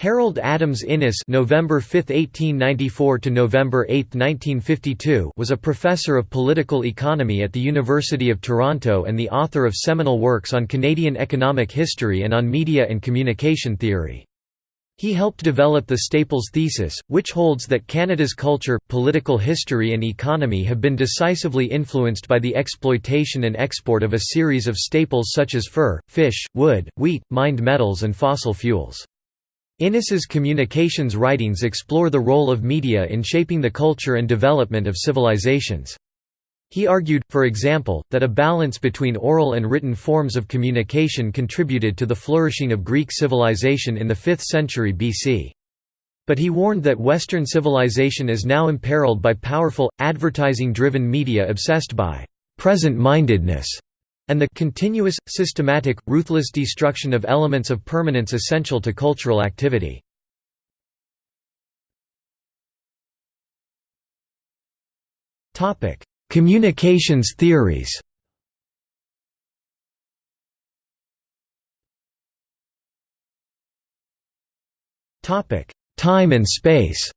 Harold Adams Innis November 5, 1894 to November 8, 1952 was a professor of political economy at the University of Toronto and the author of seminal works on Canadian economic history and on media and communication theory. He helped develop the Staples thesis, which holds that Canada's culture, political history and economy have been decisively influenced by the exploitation and export of a series of staples such as fur, fish, wood, wheat, mined metals and fossil fuels. Innis's communications writings explore the role of media in shaping the culture and development of civilizations. He argued, for example, that a balance between oral and written forms of communication contributed to the flourishing of Greek civilization in the 5th century BC. But he warned that Western civilization is now imperiled by powerful, advertising-driven media obsessed by «present-mindedness» and the continuous, systematic, ruthless destruction of elements of permanence essential to cultural activity. Communications theories Time and space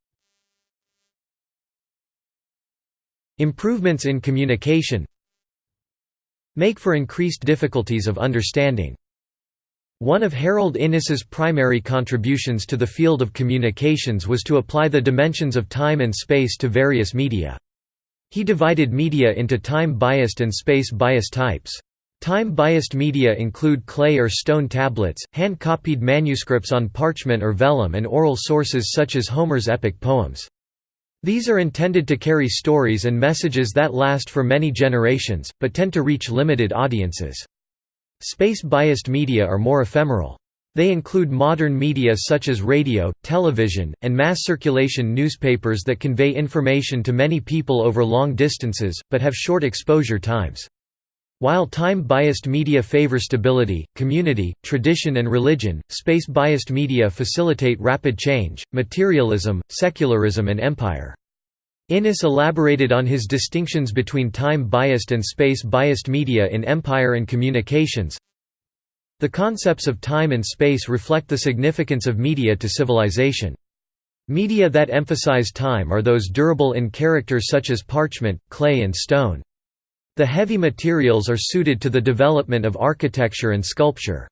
Improvements in communication make for increased difficulties of understanding. One of Harold Innis's primary contributions to the field of communications was to apply the dimensions of time and space to various media. He divided media into time-biased and space-biased types. Time-biased media include clay or stone tablets, hand-copied manuscripts on parchment or vellum and oral sources such as Homer's epic poems. These are intended to carry stories and messages that last for many generations, but tend to reach limited audiences. Space-biased media are more ephemeral. They include modern media such as radio, television, and mass circulation newspapers that convey information to many people over long distances, but have short exposure times. While time-biased media favor stability, community, tradition and religion, space-biased media facilitate rapid change, materialism, secularism and empire. Innis elaborated on his distinctions between time-biased and space-biased media in Empire and Communications. The concepts of time and space reflect the significance of media to civilization. Media that emphasize time are those durable in character such as parchment, clay and stone. The heavy materials are suited to the development of architecture and sculpture.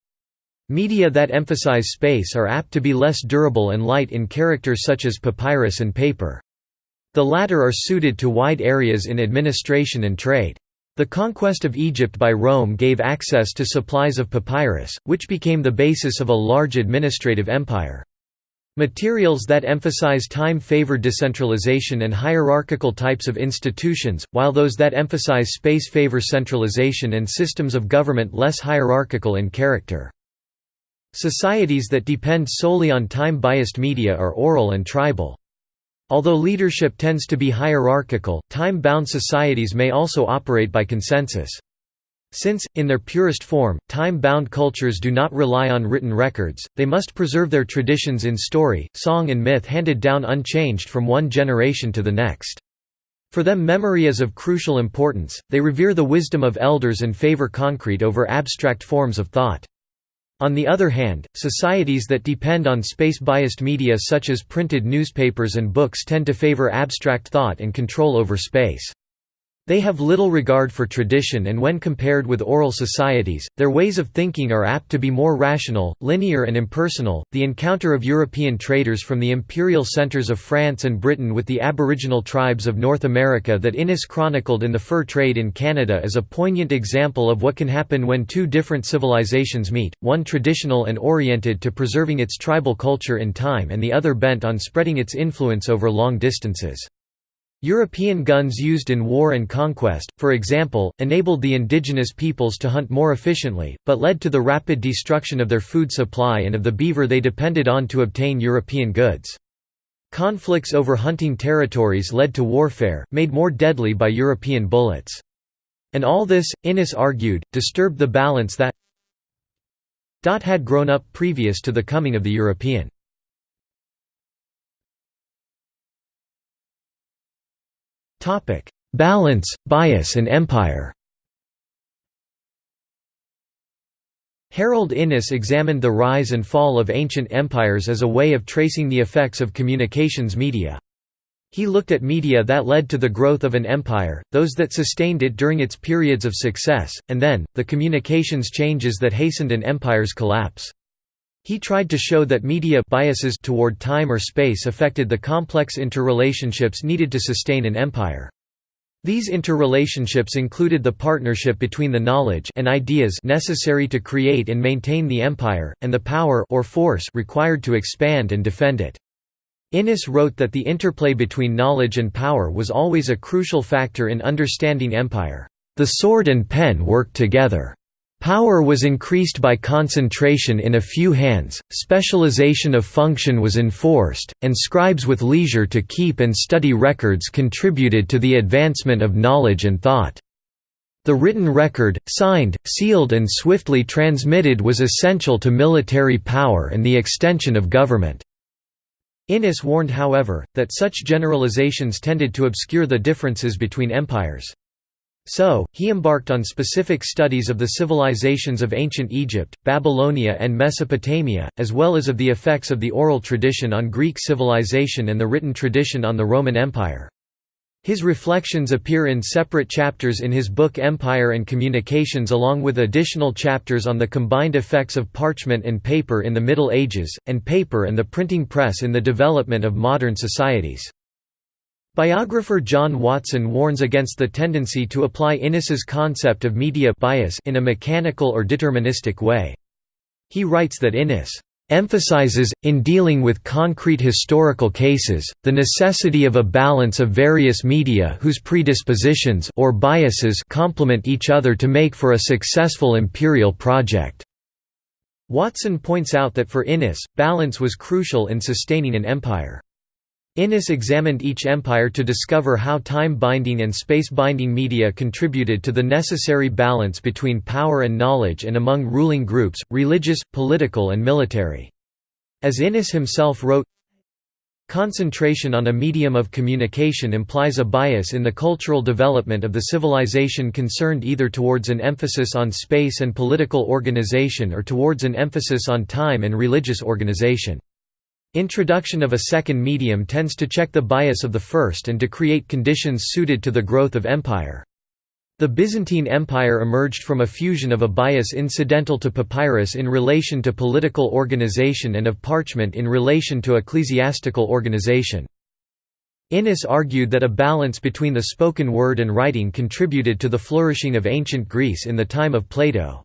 Media that emphasize space are apt to be less durable and light in character such as papyrus and paper. The latter are suited to wide areas in administration and trade. The conquest of Egypt by Rome gave access to supplies of papyrus, which became the basis of a large administrative empire. Materials that emphasize time favor decentralization and hierarchical types of institutions, while those that emphasize space favor centralization and systems of government less hierarchical in character. Societies that depend solely on time-biased media are oral and tribal. Although leadership tends to be hierarchical, time-bound societies may also operate by consensus. Since, in their purest form, time-bound cultures do not rely on written records, they must preserve their traditions in story, song and myth handed down unchanged from one generation to the next. For them memory is of crucial importance, they revere the wisdom of elders and favor concrete over abstract forms of thought. On the other hand, societies that depend on space-biased media such as printed newspapers and books tend to favor abstract thought and control over space. They have little regard for tradition and when compared with oral societies, their ways of thinking are apt to be more rational, linear and impersonal. The encounter of European traders from the imperial centers of France and Britain with the aboriginal tribes of North America that Innis chronicled in The Fur Trade in Canada is a poignant example of what can happen when two different civilizations meet, one traditional and oriented to preserving its tribal culture in time and the other bent on spreading its influence over long distances. European guns used in war and conquest, for example, enabled the indigenous peoples to hunt more efficiently, but led to the rapid destruction of their food supply and of the beaver they depended on to obtain European goods. Conflicts over hunting territories led to warfare, made more deadly by European bullets. And all this, Innis argued, disturbed the balance that had grown up previous to the coming of the European. Topic: Balance, bias and empire. Harold Innis examined the rise and fall of ancient empires as a way of tracing the effects of communications media. He looked at media that led to the growth of an empire, those that sustained it during its periods of success, and then, the communications changes that hastened an empire's collapse. He tried to show that media biases toward time or space affected the complex interrelationships needed to sustain an empire. These interrelationships included the partnership between the knowledge and ideas necessary to create and maintain the empire, and the power or force required to expand and defend it. Innis wrote that the interplay between knowledge and power was always a crucial factor in understanding empire. The sword and pen worked together. Power was increased by concentration in a few hands, specialization of function was enforced, and scribes with leisure to keep and study records contributed to the advancement of knowledge and thought. The written record, signed, sealed and swiftly transmitted was essential to military power and the extension of government. Innis warned however, that such generalizations tended to obscure the differences between empires. So, he embarked on specific studies of the civilizations of ancient Egypt, Babylonia and Mesopotamia, as well as of the effects of the oral tradition on Greek civilization and the written tradition on the Roman Empire. His reflections appear in separate chapters in his book Empire and Communications along with additional chapters on the combined effects of parchment and paper in the Middle Ages, and paper and the printing press in the development of modern societies. Biographer John Watson warns against the tendency to apply Innis's concept of media bias in a mechanical or deterministic way. He writes that Innis emphasizes, in dealing with concrete historical cases, the necessity of a balance of various media whose predispositions or biases complement each other to make for a successful imperial project. Watson points out that for Innis, balance was crucial in sustaining an empire. Innis examined each empire to discover how time-binding and space-binding media contributed to the necessary balance between power and knowledge and among ruling groups, religious, political and military. As Innis himself wrote, Concentration on a medium of communication implies a bias in the cultural development of the civilization concerned either towards an emphasis on space and political organization or towards an emphasis on time and religious organization. Introduction of a second medium tends to check the bias of the first and to create conditions suited to the growth of empire. The Byzantine Empire emerged from a fusion of a bias incidental to papyrus in relation to political organization and of parchment in relation to ecclesiastical organization. Innis argued that a balance between the spoken word and writing contributed to the flourishing of ancient Greece in the time of Plato.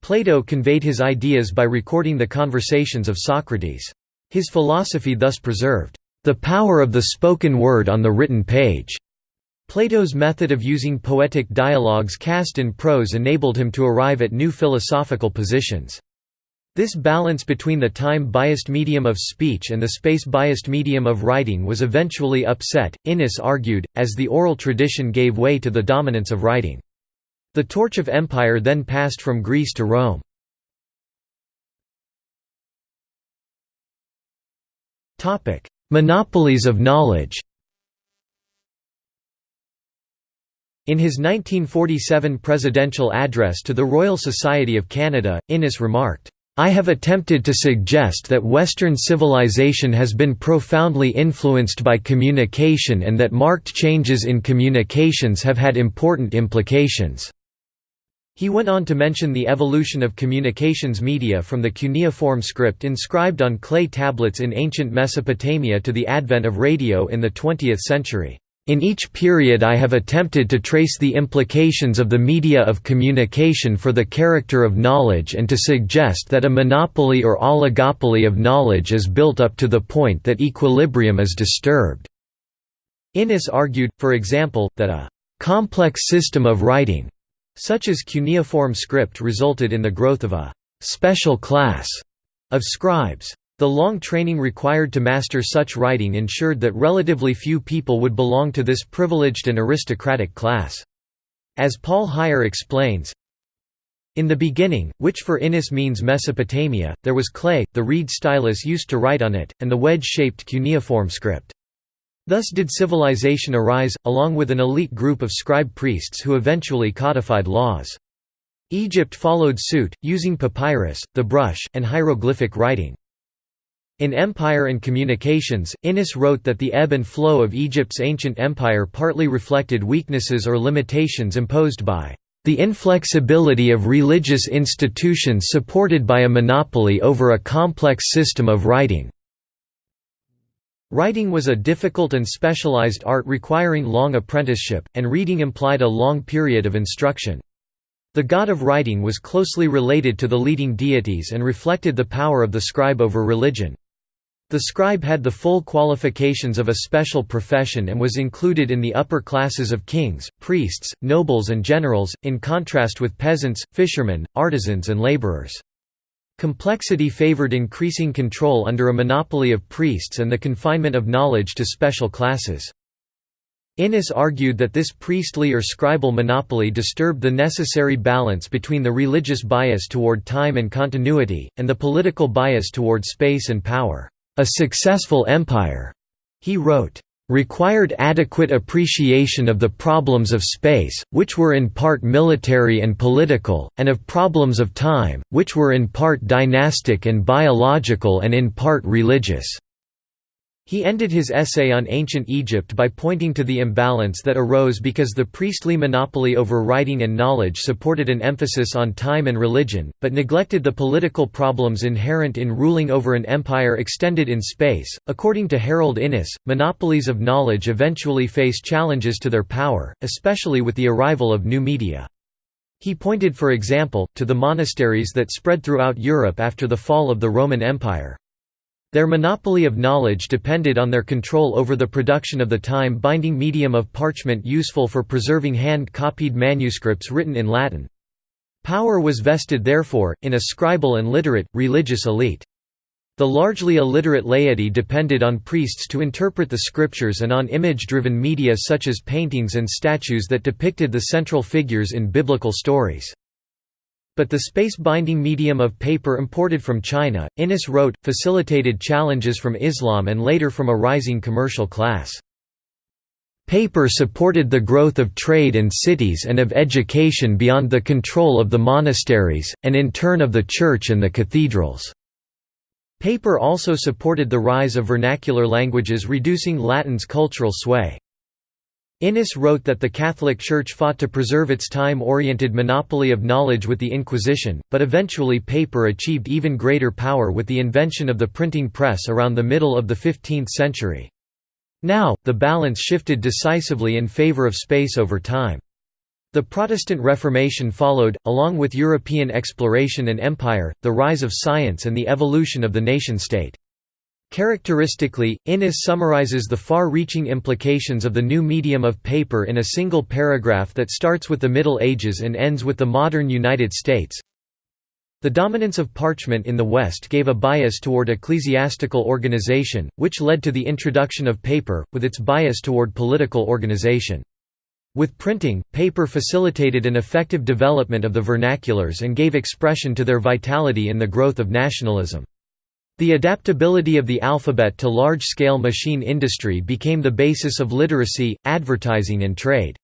Plato conveyed his ideas by recording the conversations of Socrates. His philosophy thus preserved, "...the power of the spoken word on the written page." Plato's method of using poetic dialogues cast in prose enabled him to arrive at new philosophical positions. This balance between the time-biased medium of speech and the space-biased medium of writing was eventually upset, Innis argued, as the oral tradition gave way to the dominance of writing. The torch of empire then passed from Greece to Rome. Monopolies of knowledge In his 1947 presidential address to the Royal Society of Canada, Innis remarked, I have attempted to suggest that Western civilization has been profoundly influenced by communication and that marked changes in communications have had important implications. He went on to mention the evolution of communications media from the cuneiform script inscribed on clay tablets in ancient Mesopotamia to the advent of radio in the 20th century. In each period I have attempted to trace the implications of the media of communication for the character of knowledge and to suggest that a monopoly or oligopoly of knowledge is built up to the point that equilibrium is disturbed. Innis argued, for example, that a complex system of writing such as cuneiform script resulted in the growth of a «special class» of scribes. The long training required to master such writing ensured that relatively few people would belong to this privileged and aristocratic class. As Paul Heyer explains, in the beginning, which for Innis means Mesopotamia, there was clay, the reed stylus used to write on it, and the wedge-shaped cuneiform script. Thus did civilization arise, along with an elite group of scribe priests who eventually codified laws. Egypt followed suit, using papyrus, the brush, and hieroglyphic writing. In Empire and Communications, Innis wrote that the ebb and flow of Egypt's ancient empire partly reflected weaknesses or limitations imposed by the inflexibility of religious institutions supported by a monopoly over a complex system of writing. Writing was a difficult and specialized art requiring long apprenticeship, and reading implied a long period of instruction. The god of writing was closely related to the leading deities and reflected the power of the scribe over religion. The scribe had the full qualifications of a special profession and was included in the upper classes of kings, priests, nobles and generals, in contrast with peasants, fishermen, artisans and laborers. Complexity favored increasing control under a monopoly of priests and the confinement of knowledge to special classes. Innis argued that this priestly or scribal monopoly disturbed the necessary balance between the religious bias toward time and continuity, and the political bias toward space and power. A successful empire, he wrote, required adequate appreciation of the problems of space, which were in part military and political, and of problems of time, which were in part dynastic and biological and in part religious. He ended his essay on ancient Egypt by pointing to the imbalance that arose because the priestly monopoly over writing and knowledge supported an emphasis on time and religion, but neglected the political problems inherent in ruling over an empire extended in space. According to Harold Innis, monopolies of knowledge eventually face challenges to their power, especially with the arrival of new media. He pointed for example, to the monasteries that spread throughout Europe after the fall of the Roman Empire. Their monopoly of knowledge depended on their control over the production of the time-binding medium of parchment useful for preserving hand-copied manuscripts written in Latin. Power was vested therefore, in a scribal and literate, religious elite. The largely illiterate laity depended on priests to interpret the scriptures and on image-driven media such as paintings and statues that depicted the central figures in biblical stories. But the space-binding medium of paper imported from China, Innis wrote, facilitated challenges from Islam and later from a rising commercial class. Paper supported the growth of trade and cities and of education beyond the control of the monasteries, and in turn of the church and the cathedrals. Paper also supported the rise of vernacular languages reducing Latin's cultural sway. Innis wrote that the Catholic Church fought to preserve its time-oriented monopoly of knowledge with the Inquisition, but eventually paper achieved even greater power with the invention of the printing press around the middle of the 15th century. Now, the balance shifted decisively in favor of space over time. The Protestant Reformation followed, along with European exploration and empire, the rise of science and the evolution of the nation-state. Characteristically, Innis summarizes the far-reaching implications of the new medium of paper in a single paragraph that starts with the Middle Ages and ends with the modern United States. The dominance of parchment in the West gave a bias toward ecclesiastical organization, which led to the introduction of paper, with its bias toward political organization. With printing, paper facilitated an effective development of the vernaculars and gave expression to their vitality in the growth of nationalism. The adaptability of the alphabet to large-scale machine industry became the basis of literacy, advertising and trade.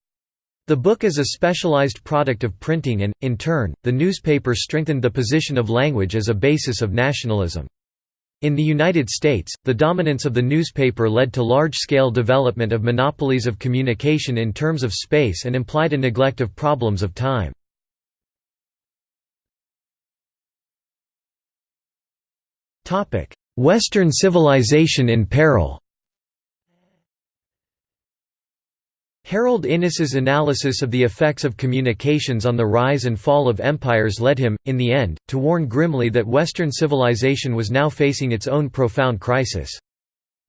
The book is a specialized product of printing and, in turn, the newspaper strengthened the position of language as a basis of nationalism. In the United States, the dominance of the newspaper led to large-scale development of monopolies of communication in terms of space and implied a neglect of problems of time. Western civilization in peril Harold Innis's analysis of the effects of communications on the rise and fall of empires led him, in the end, to warn grimly that Western civilization was now facing its own profound crisis.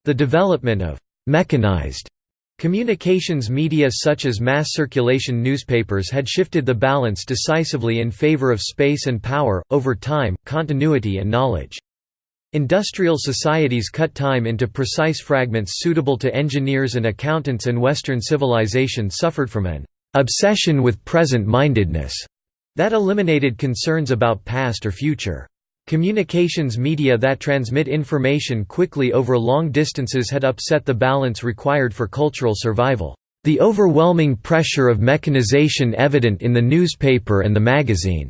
The development of «mechanized» communications media such as mass circulation newspapers had shifted the balance decisively in favor of space and power, over time, continuity and knowledge. Industrial societies cut time into precise fragments suitable to engineers and accountants and Western civilization suffered from an obsession with present-mindedness that eliminated concerns about past or future. Communications media that transmit information quickly over long distances had upset the balance required for cultural survival. The overwhelming pressure of mechanization evident in the newspaper and the magazine,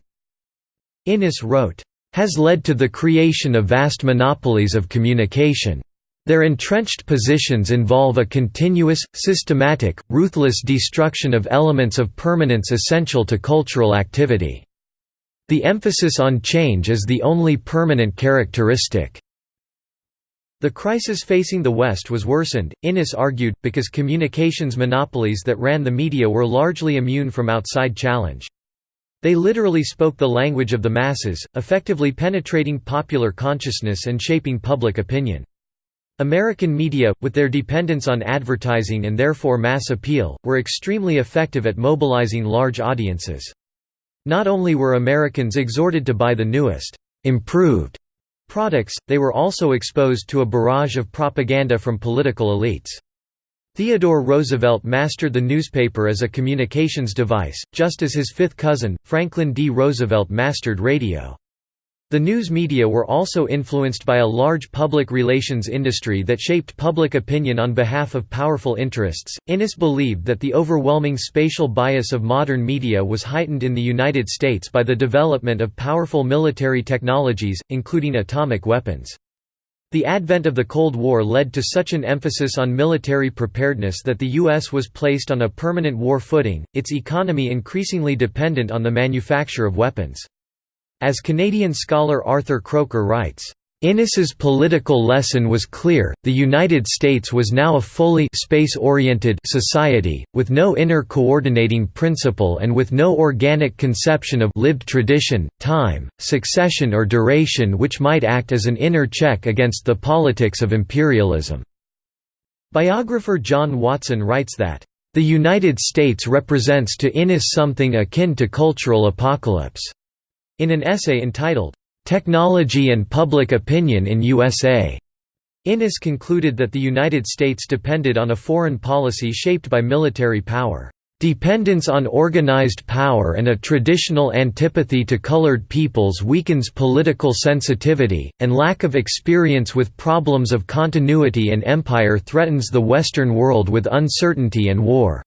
Innis wrote, has led to the creation of vast monopolies of communication. Their entrenched positions involve a continuous, systematic, ruthless destruction of elements of permanence essential to cultural activity. The emphasis on change is the only permanent characteristic. The crisis facing the West was worsened, Innis argued, because communications monopolies that ran the media were largely immune from outside challenge. They literally spoke the language of the masses, effectively penetrating popular consciousness and shaping public opinion. American media, with their dependence on advertising and therefore mass appeal, were extremely effective at mobilizing large audiences. Not only were Americans exhorted to buy the newest, improved products, they were also exposed to a barrage of propaganda from political elites. Theodore Roosevelt mastered the newspaper as a communications device, just as his fifth cousin, Franklin D. Roosevelt mastered radio. The news media were also influenced by a large public relations industry that shaped public opinion on behalf of powerful interests. Innis believed that the overwhelming spatial bias of modern media was heightened in the United States by the development of powerful military technologies, including atomic weapons. The advent of the Cold War led to such an emphasis on military preparedness that the U.S. was placed on a permanent war footing, its economy increasingly dependent on the manufacture of weapons. As Canadian scholar Arthur Kroker writes, Innis's political lesson was clear, the United States was now a fully space-oriented society, with no inner coordinating principle and with no organic conception of lived tradition, time, succession or duration which might act as an inner check against the politics of imperialism." Biographer John Watson writes that, "...the United States represents to Innis something akin to cultural apocalypse." In an essay entitled, "'Technology and Public Opinion in USA' Innis concluded that the United States depended on a foreign policy shaped by military power. Dependence on organized power and a traditional antipathy to colored peoples weakens political sensitivity, and lack of experience with problems of continuity and empire threatens the Western world with uncertainty and war.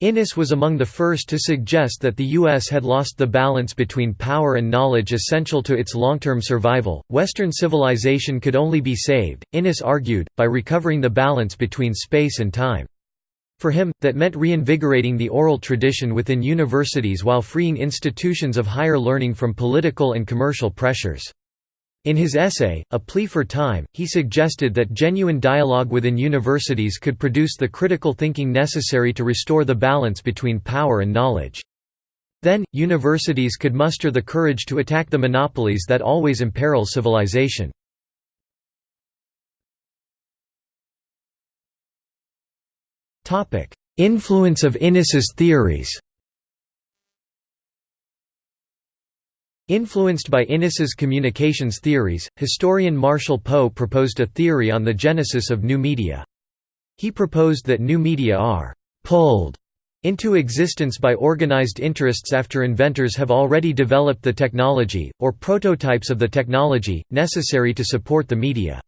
Innis was among the first to suggest that the U.S. had lost the balance between power and knowledge essential to its long-term survival. Western civilization could only be saved, Innis argued, by recovering the balance between space and time. For him, that meant reinvigorating the oral tradition within universities while freeing institutions of higher learning from political and commercial pressures. In his essay, A Plea for Time, he suggested that genuine dialogue within universities could produce the critical thinking necessary to restore the balance between power and knowledge. Then, universities could muster the courage to attack the monopolies that always imperil civilization. Influence of Innis's theories Influenced by Innis's communications theories, historian Marshall Poe proposed a theory on the genesis of new media. He proposed that new media are «pulled» into existence by organized interests after inventors have already developed the technology, or prototypes of the technology, necessary to support the media.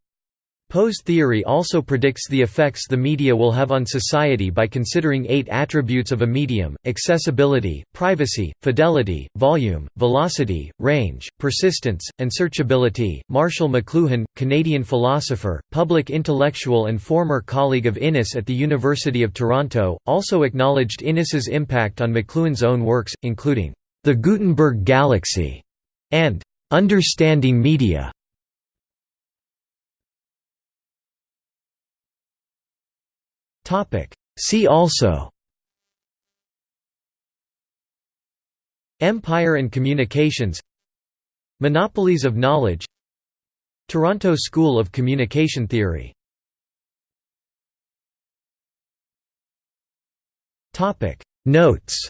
Poe's theory also predicts the effects the media will have on society by considering eight attributes of a medium, accessibility, privacy, fidelity, volume, velocity, range, persistence, and searchability. Marshall McLuhan, Canadian philosopher, public intellectual and former colleague of Innis at the University of Toronto, also acknowledged Innis's impact on McLuhan's own works, including The Gutenberg Galaxy and Understanding Media. See also. Empire and communications. Monopolies of knowledge. Toronto School of Communication Theory. Notes